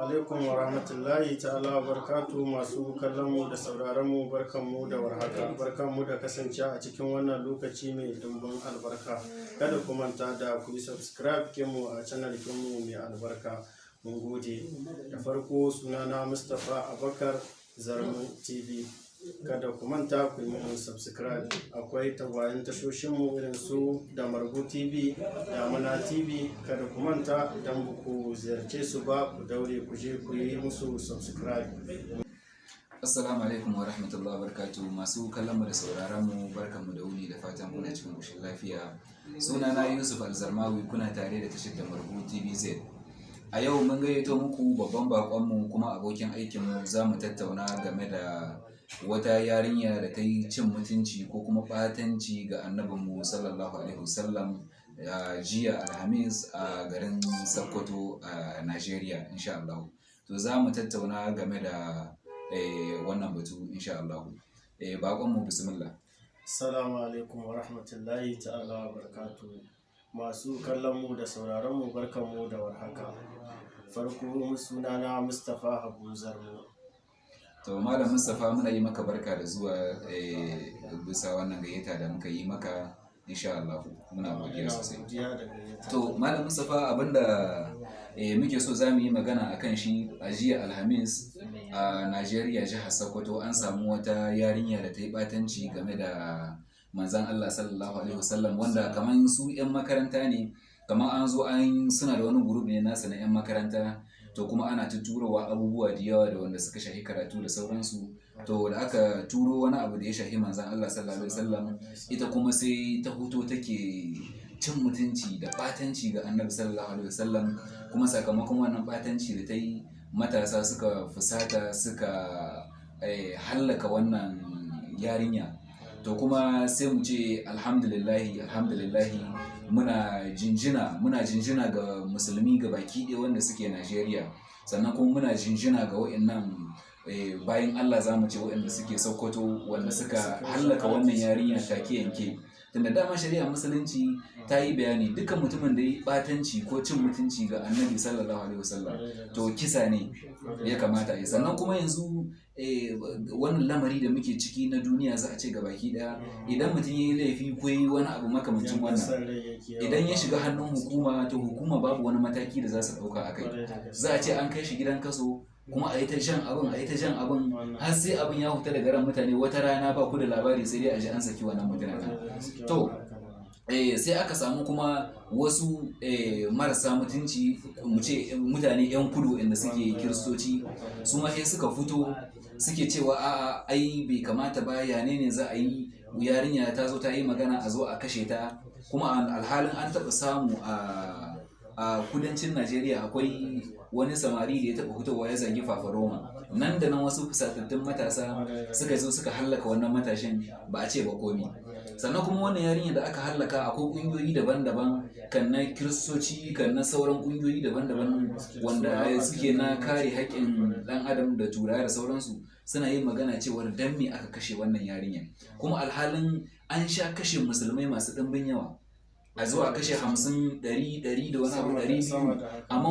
alaikum wa rahmatullahi ta'ala wa barkatu masu kallon mu da sauraron mu barkan mu da warhaka. Barkan mu da kasance a cikin wannan lokaci mai dimbin albarka. Kada ku manta da ku yi subscribe kinmu a channel kinmu mai albarka. Mun gode. Da farko sunana mustapha abakar zarmu tv kada ku manta ku yi mun subscribe. Akwai tagwayen tashoshinmu irin su da margu tv da muna tv kada ku manta idan ku ziyarce su ba ku daure ku je ku yi musu subscribe. Assalamu alaikum wa rahmatullahi wa barakatuh masu kallon mu da sauraron mu barkan mu da wuni da fatan kuna cikin koshin lafiya. Sunana Yusuf Alzarmawi kuna tare da tashar da Margu TVZ a yau mun gayyato muku babban bakon mu kuma abokin aikin mu. Za mu tattauna game da wata yarinya da ta yi cin mutunci ko kuma ɓatanci ga annabinmu sallallahu alaihi wasallam jiya alhamis a garin sokoto a nigeria insha Allah. To za mu tattauna game da eh, wannan batu insha Allah. Eh, bakonmu bismillah. Assalamu alaikum wa rahmatullahi ta'ala wa barakatu masu kallon mu da sauraron mu barkan mu da warhaka. Farko sunana Mustapha Habu Zarmu to malam mustapha muna yi maka barka da zuwa eh, bisa wannan gayyata da muka yi maka insha Allah. Muna godiya sosai. to malam mustapha abin da eh, muke so za mu yi magana a kan shi a jiya alhamis a najeriya jihar sokoto an samu wata yarinya da ta yi batanci game da manzan allah sallallahu alaihi wasallam wanda kamar su 'yan makaranta ne. Kamar an zo an suna da wani gurub ne nasa na 'yan makaranta to kuma ana ta turowa abubuwa da yawa da wanda suka shahi karatu da sauransu. To da aka turo wani abu da ya shahi manzan Allah sallallahu alaihi wasallam ita kuma sai ta huto take cin mutunci da batanci ga annabi sallallahu alaihi wasallam. Kuma sakamakon wannan batanci da ta yi matasa suka fusata suka eh, hallaka wannan yarinya. To kuma sai mu ce alhamdulillahi alhamdulillahi muna jinjina muna jinjina ga musulmi ga baki ɗaya wanda suke najeriya. Sannan kuma muna jinjina ga wa'annan bayan allah za mu ce wa'anda suke sokoto wanda suka hallaka wannan yarinya take yanke. Tunda dama shari'a musulunci ta yi bayani dukkan mutumin da ya yi batanci ko cin mutunci ga annabi sallallahu alaihi wasallam to kisa ne ya kamata a yi. Sannan kuma yanzu eh, wannan lamari da muke ciki na duniya za a ce ga baki ɗaya idan mutum ya yi laifi ko ya yi wani abu makamancin wannan idan ya shiga hannun hukuma to hukuma babu wani mataki da za su ɗauka a kai. Za a ce an kai shi gidan kaso kuma a yi ta jan abin a yi ta jan abin har sai abin ya huta daga ran mutane. Wata rana ba ku da labari sai dai a ji an saki wannan mutanen to eh, sai aka samu kuma wasu eh, marasa mutunci mu ce mutane 'yan kudu inda suke kiristoci su ma sai suka fito suke cewa a'a ai bai kamata ba ya ne ne za a yi? Yarinya ta zo ta yi magana a zo a kashe ta. Kuma alhalin an taɓa samu a a kudancin najeriya akwai wani samari da ya taɓa fitowa ya zagi fafaroma nan da nan wasu fusatattun matasa suka zo suka hallaka wannan matashin ba a ce ba komi. Sannan kuma wannan yarinya da aka hallaka akwai ƙungiyoyi daban-daban kan na kiristoci kan na sauran ƙungiyoyi daban-daban wanda suke na kare haƙƙin ɗan adam da turawa da sauransu suna yin magana cewar dan me aka kashe wannan yarinya kuma alhalin an sha kashe musulmai masu ɗimbin yawa. A zo a kashe hamsin ɗari ɗari da wani abu ɗari biyu. Amma